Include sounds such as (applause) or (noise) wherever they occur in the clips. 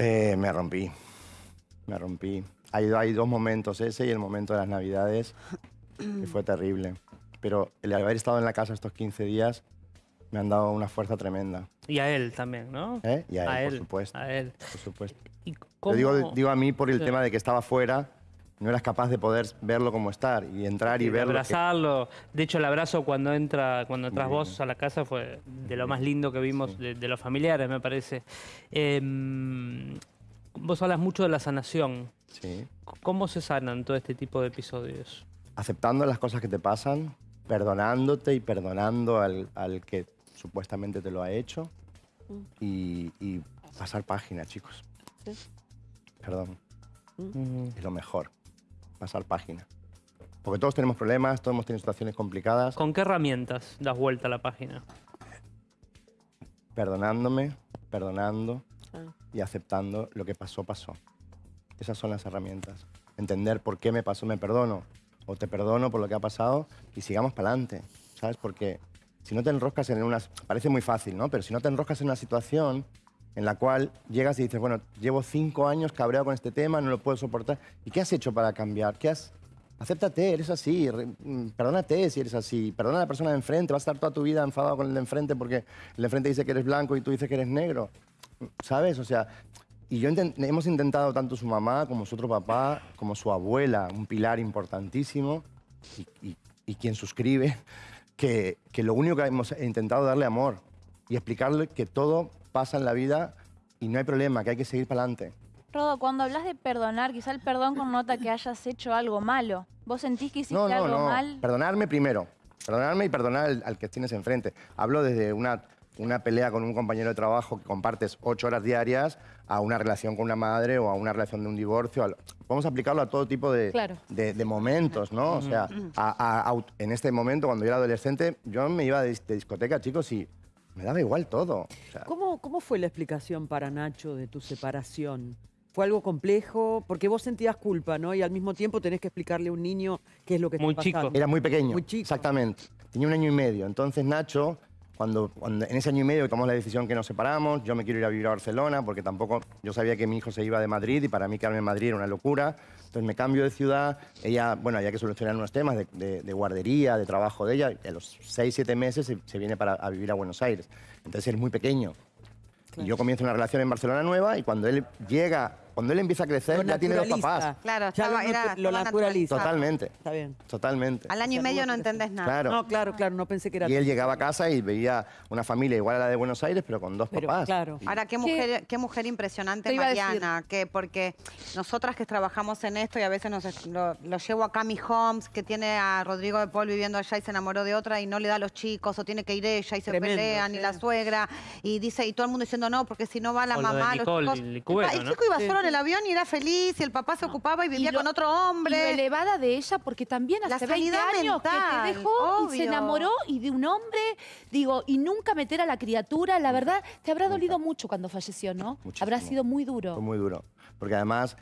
Eh, me rompí. Me rompí. Hay, hay dos momentos, ese y el momento de las Navidades, que fue terrible. Pero el haber estado en la casa estos 15 días me han dado una fuerza tremenda. Y a él también, ¿no? ¿Eh? Y a él, por supuesto. A él. Por supuesto. ¿Y Lo cómo- digo, digo a mí por el Sí. tema de que estaba fuera, no eras capaz de poder verlo como estar y entrar y de verlo. que- abrazarlo. De hecho, el abrazo cuando entra, cuando entras vos a la casa fue de lo más lindo que vimos de, de los familiares, me parece. Em, vos hablas mucho de la sanación. Sí. ¿Cómo se sanan todo este tipo de episodios? aceptando las cosas que te pasan, perdonándote y perdonando al, al que supuestamente te lo ha hecho y, y pasar página, chicos. Sí. Perdón, Mm. es lo mejor, pasar página. Porque todos tenemos problemas, todos hemos tenido situaciones complicadas, ¿Con qué herramientas das vuelta a la página? perdonándome, perdonando Ah. y aceptando lo que pasó, pasó. Esas son las herramientas. Entender por qué me pasó, me perdono, o te perdono por lo que ha pasado y sigamos para adelante, ¿sabes? Porque si no te enroscas en una... Parece muy fácil, ¿no? Pero si no te enroscas en una situación en la cual llegas y dices, bueno, llevo cinco años cabreado con este tema, no lo puedo soportar. ¿Y qué has hecho para cambiar? ¿Qué has...? Acéptate, eres así, mm, perdónate si eres así, perdona a la persona de enfrente, vas a estar toda tu vida enfadado con el de enfrente porque el de enfrente dice que eres blanco y tú dices que eres negro, ¿sabes? O sea, y yo inten- hemos intentado tanto su mamá como su otro papá, como su abuela, un pilar importantísimo, y quien suscribe, que, que lo único que hemos intentado darle amor y explicarle que todo pasa en la vida y no hay problema, que hay que seguir para adelante. Rodo, cuando hablas de perdonar, quizá el perdón connota que hayas hecho algo malo. ¿Vos sentís que hiciste No, no, algo no. mal? Perdonarme primero. Perdonarme y perdonar al, al que tienes enfrente. Hablo desde una, una pelea con un compañero de trabajo que compartes ocho horas diarias a una relación con una madre o a una relación de un divorcio. al- Podemos aplicarlo a todo tipo de, Claro. de, de momentos, ¿no? O sea, a- a- a- en este momento, cuando yo era adolescente, yo me iba de, de discoteca, chicos, y me daba igual todo. O sea, ¿Cómo, ¿Cómo fue la explicación para Nacho de tu separación? ¿Fue algo complejo? Porque vos sentías culpa, ¿no? Y al mismo tiempo tenés que explicarle a un niño qué es lo que Muy está chico. pasando. Era muy pequeño. Muy chico. Exactamente. Tenía un año y medio. Entonces Nacho, cuando, cuando en ese año y medio tomamos la decisión que nos separamos, yo me quiero ir a vivir a Barcelona porque tampoco yo sabía que mi hijo se iba de Madrid y para mí quedarme en Madrid era una locura. Entonces me cambio de ciudad. Ella, bueno, había que solucionar unos temas de, de- de guardería, de trabajo de ella. A los seis, siete meses se, se viene para, a vivir a Buenos Aires. Entonces él es muy pequeño. Y yo comienzo una relación en Barcelona nueva y cuando él llega, cuando él empieza a crecer, Lo ya tiene dos papás. Claro, Ya estaba- lo, era- lo naturaliza. Totalmente. Está bien. Totalmente. Al año y medio no entendés nada. Claro. No, claro, claro, no pensé que era... Y él llegaba a casa y veía una familia igual a la de Buenos Aires, pero con dos Pero, papás. claro. Y- Ahora, qué mujer, qué mujer impresionante. Mariana, que porque nosotras que trabajamos en esto y a veces nos, lo, lo llevo a Cami Holmes, que tiene a Rodrigo de Paul viviendo allá y se enamoró de otra y no le da a los chicos, o tiene que ir ella y se Tremendo, pelean, y la suegra, y dice, y todo el mundo diciendo no, porque si no va la O lo de mamá, los chicos. el ¿no? chico iba Sí. solo en el avión y era feliz, y el papá se ocupaba y vivía lo- con otro Y lo hombre. elevada de ella, porque también La hace 20 sanidad años que te dejó y se enamoró y de un hombre, digo, y nunca meter a la criatura, la verdad, te habrá dolido mucho cuando falleció, ¿no? Muchísimo. Habrá sido muy duro. Fue muy duro. Porque además,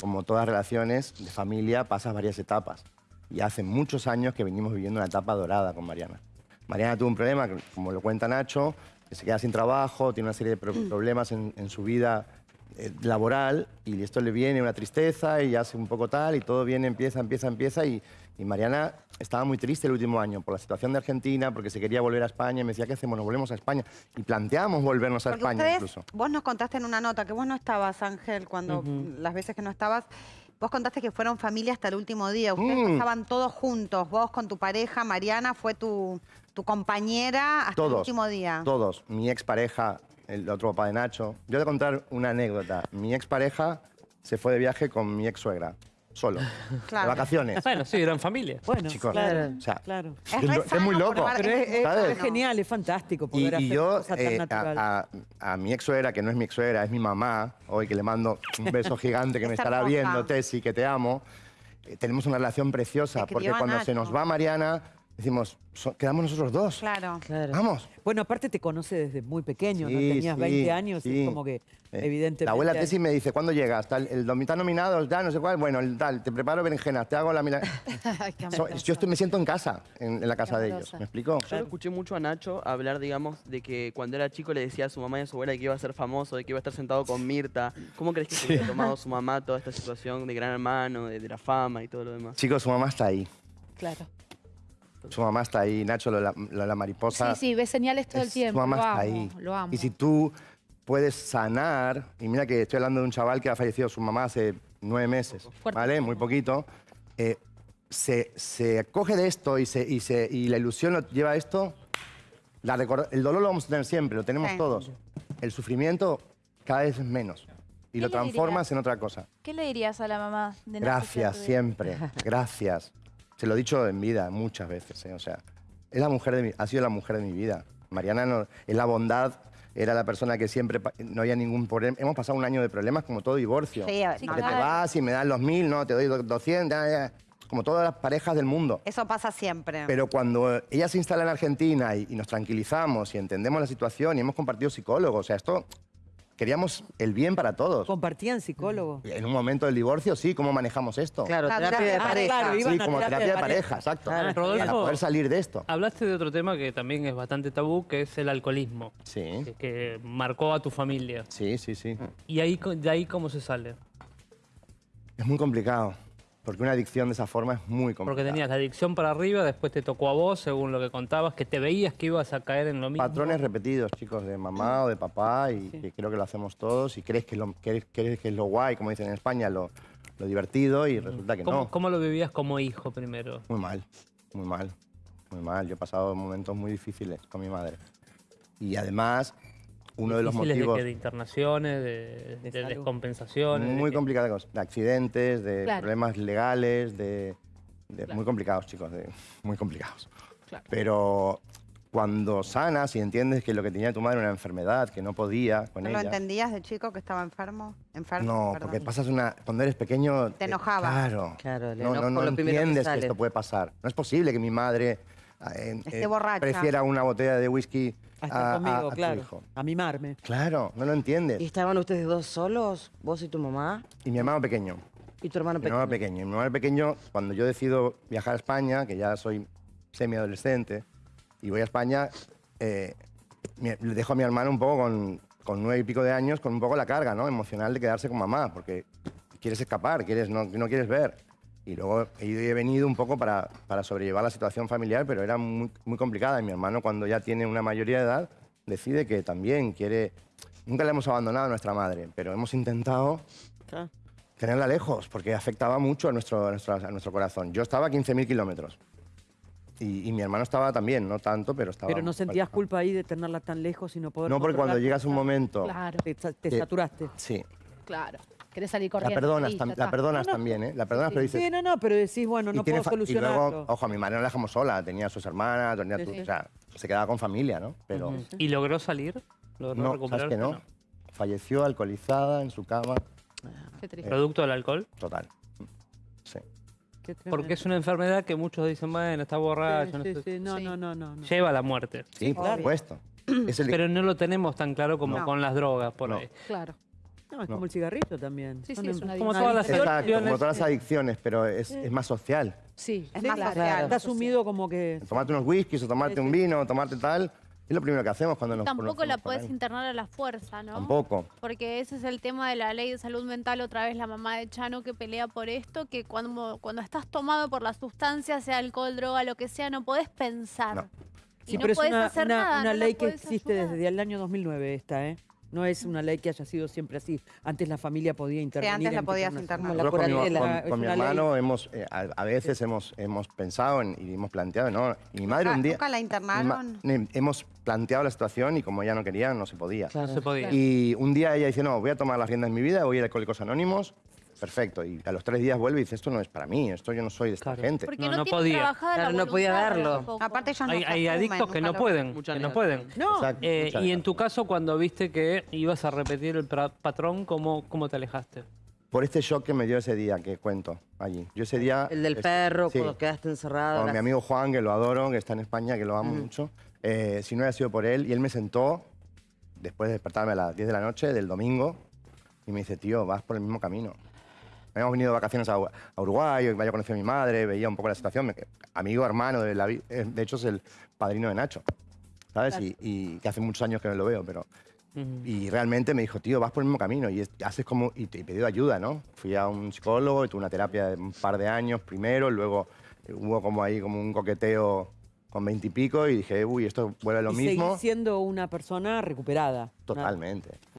como todas relaciones de familia, pasas varias etapas. Y hace muchos años que venimos viviendo una etapa dorada con Mariana. Mariana tuvo un problema, como lo cuenta Nacho, que se queda sin trabajo, tiene una serie de pro- problemas en, en su vida eh, laboral y esto le viene una tristeza y hace un poco tal y todo viene, empieza, empieza, empieza y, y Mariana estaba muy triste el último año por la situación de Argentina, porque se quería volver a España y me decía, ¿qué hacemos? Nos volvemos a España. Y planteamos volvernos a Porque España ustedes, incluso. vos nos contaste en una nota que vos no estabas, Ángel, cuando las veces que no estabas, vos contaste que fueron familia hasta el último día. Ustedes Mm. estaban todos juntos, vos con tu pareja, Mariana fue tu, tu compañera hasta el Todos. último día. Todos. Mi expareja, el otro papá de Nacho. Yo voy a contar una anécdota. Mi expareja se fue de viaje con mi ex suegra, solo, (laughs) Claro. de vacaciones. Bueno, sí, eran familia. Bueno, Chicos, claro, o sea, claro. Es Es, muy loco. Pero es, es- ¿sabes? es genial, es fantástico Y, poder y hacer yo, una cosa tan eh, natural. a, a- a mi ex suegra, que no es mi ex suegra, es mi mamá, hoy que le mando un beso gigante que (laughs) me Es estará hermosa. viendo, Tessy, que te amo. eh, tenemos una relación preciosa, porque a cuando se Nacho. nos va Mariana, decimos, "So- quedamos nosotros dos. Claro. Claro. Vamos. Bueno, aparte te conoce desde muy pequeño, ¿no? Sí, Tenías sí, 20 años y sí. es como que, Eh, evidentemente... La abuela Tessy me dice, ¿cuándo llegas? Tal, el está nominado, el tal, no sé cuál. Bueno, el tal, te preparo berenjenas, te hago la mila... (laughs) Ay, qué So- yo estoy, me siento en casa, en, en la casa de ellos. ¿Me explico? Yo lo escuché mucho a Nacho hablar, digamos, de que cuando era chico le decía a su mamá y a su abuela que iba a ser famoso, de que iba a estar sentado con Mirta. ¿Cómo crees que se hubiera tomado su (laughs) mamá toda esta situación de gran hermano, de, de la fama y todo lo demás? Chicos, su mamá está ahí. Claro. Su mamá está ahí. Nacho, la, la mariposa. Sí, sí, ves señales todo el es- tiempo. Su mamá lo está amo, ahí. Lo amo. Y si tú puedes sanar, y mira que estoy hablando de un chaval que ha fallecido su mamá hace nueve meses, Fuerte. ¿vale? Muy poquito. eh, se, se acoge de esto y, se, y, se, y la ilusión lo lleva a esto, la el dolor lo vamos a tener siempre, lo tenemos Sí. todos. El sufrimiento cada vez es menos. Y ¿Qué lo transformas en otra cosa. ¿Qué le dirías a la mamá de Nacho Gracias, siempre. (laughs) Gracias. Se lo he dicho en vida muchas veces. ¿eh? O sea, es la mujer de mi- ha sido la mujer de mi vida. Mariana no- es la bondad, era la persona que siempre no había ningún problema. Hemos pasado un año de problemas como todo divorcio. Sí, Sí, Porque te claro. vas y me dan los mil, no, te doy do- 200, ya, ya. como todas las parejas del mundo. Eso pasa siempre. Pero cuando ella se instala en Argentina y, y nos tranquilizamos y entendemos la situación y hemos compartido psicólogos, o sea, esto queríamos el bien para todos. ¿Compartían psicólogo? En un momento del divorcio, sí, ¿cómo manejamos esto? Claro, La terapia de pareja. Ah, claro, Sí, a como terapia terapia de pareja, pareja. exacto. Claro, Para Rodolfo, poder salir de esto. Hablaste de otro tema que también es bastante tabú, que es el alcoholismo, Sí, que, que marcó a tu familia. sí, sí, sí. ¿Y ahí, de ahí cómo se sale? Es muy complicado, porque una adicción de esa forma es muy complicada. Porque tenías la adicción para arriba, después te tocó a vos, según lo que contabas, que te veías que ibas a caer en lo mismo. Patrones repetidos, chicos, de mamá o de papá, y que creo que lo hacemos todos, y crees que es lo, crees, crees que es lo guay, como dicen en España, lo, lo divertido, y resulta que ¿Cómo, no. cómo lo vivías como hijo primero? Muy mal, muy mal, muy mal. Yo he pasado momentos muy difíciles con mi madre. Y además, uno de los motivos... De, que de internaciones, de, de salud. descompensaciones. de Muy que- complicados, de accidentes, de Claro. problemas legales, de, de- Claro. muy complicados, chicos, de- muy complicados. Pero cuando sanas y entiendes que lo que tenía tu madre era una enfermedad, que no podía con ¿No ella. lo entendías de chico que estaba enfermo? Enfermo, No, perdón. porque pasas una. Cuando eres pequeño. Te enojaba. Claro. Claro, no, no, no que entiendes que, sale. esto puede pasar. No es posible que mi madre eh, Esté borracha. prefiera una botella de whisky A a, estar a- conmigo, a tu claro. hijo. A mimarme. Claro, no lo entiendes. ¿Y estaban ustedes dos solos? ¿Vos y tu mamá? Y mi hermano pequeño. ¿Y tu hermano Mi hermano pequeño? pequeño. Mi hermano pequeño, cuando yo decido viajar a España, que ya soy semi-adolescente, y voy a España, eh, le dejo a mi hermano un poco con, con nueve y pico de años, con un poco la carga ¿no? emocional de quedarse con mamá, porque quieres escapar, quieres, no, no quieres ver. Y luego he ido y he venido un poco para, para sobrellevar la situación familiar, pero era muy, muy complicada. Y mi hermano, cuando ya tiene una mayoría de edad, decide que también quiere... Nunca le hemos abandonado a nuestra madre, pero hemos intentado Ah, tenerla lejos, porque afectaba mucho a nuestro, a nuestro, a nuestro corazón. Yo estaba a 15.000 kilómetros. Y, y mi hermano estaba también, no tanto, pero estaba... Pero no sentías culpa ahí de tenerla tan lejos y no poder No, porque cuando llegas a un momento... Claro, Te, te que- saturaste. Sí, claro. Querés salir la corriendo. perdonas, sí, ya tam- la perdonas No, no. también, ¿eh? La perdonas, pero dices... Sí, no, no, pero decís, bueno, no puedo fa- y solucionarlo. luego, ojo, a mi madre no la dejamos sola, tenía a sus hermanas, tenía Sí, tu- sí. o sea, se quedaba con familia, ¿no? Pero ¿Y logró salir? ¿Logró no, ¿sabes que o no? Falleció alcoholizada en su cama, Qué triste. ¿Producto del alcohol? total. Sí. Porque es una enfermedad que muchos dicen, bueno, está borracho, no Sí, sé. sí, no, Sí. no, no, no, no. Lleva a la muerte. Sí, por supuesto. Es el- Pero no lo tenemos tan claro como No. con las drogas por No. ahí. Claro. No, es No. como el cigarrillo también. Sí, sí, es una Como todas las Exacto, adicciones. como todas las adicciones, pero es, es más social. Sí, Es sí, más claro. social. Está asumido como que... Tomarte unos whiskies o tomarte un vino o tomarte tal, es lo primero que hacemos cuando nos Tampoco la puedes internar a la fuerza, ¿no? Tampoco. Porque ese es el tema de la ley de salud mental, otra vez la mamá de Chano que pelea por esto, que cuando, cuando estás tomado por la sustancia, sea alcohol, droga, lo que sea, no podés pensar. No. Y Sí, no pero es podés una, hacer una- nada, una no ley que existe ayudar. desde el año 2009 esta, ¿eh? No es una ley que haya sido siempre así. Antes la familia podía intervenir. antes la en podías internar. Nosotros con, mi, con- con mi ley- hermano hemos, eh, a, a veces hemos, hemos pensado en- y hemos planteado, ¿no? Y mi madre ¿Nunca- un día... nunca la internaron? ma- ne- hemos planteado la situación y como ella no quería, no se podía. No se podía. Y un día ella dice, no, voy a tomar las riendas de mi vida, voy a ir a Alcohólicos Anónimos. Perfecto. Y a los tres días vuelve y dice, esto no es para mí, esto yo no soy de esta Claro. gente. Porque No, no, podía. Claro, no podía darlo. Aparte ellos no Hay, hay adictos que no pueden, que no pueden. No, Exacto, Eh, y en tu caso, cuando viste que ibas a repetir el patrón, ¿cómo, cómo te alejaste? por este shock que me dio ese día que cuento allí. Yo ese día... El del es- perro, sí, cuando quedaste encerrado. con las- mi amigo Juan, que lo adoro, que está en España, que lo amo mucho. Eh, si no hubiera sido por él, y él me sentó, después de despertarme a las 10 de la noche del domingo, y me dice, tío, vas por el mismo camino. Habíamos venido de vacaciones a, a Uruguay, yo había conocido a mi madre, veía un poco la situación. me- amigo, hermano, de, la, vi- eh, de hecho es el padrino de Nacho, ¿sabes? Y, y que hace muchos años que no lo veo, pero... Y realmente me dijo, tío, vas por el mismo camino y es- haces como... Y te y pedí ayuda, ¿no? Fui a un psicólogo y tuve una terapia de un par de años primero, luego eh, hubo como ahí como un coqueteo con veintipico y, dije, uy, esto vuelve a lo y mismo. seguís siendo una persona recuperada. Totalmente.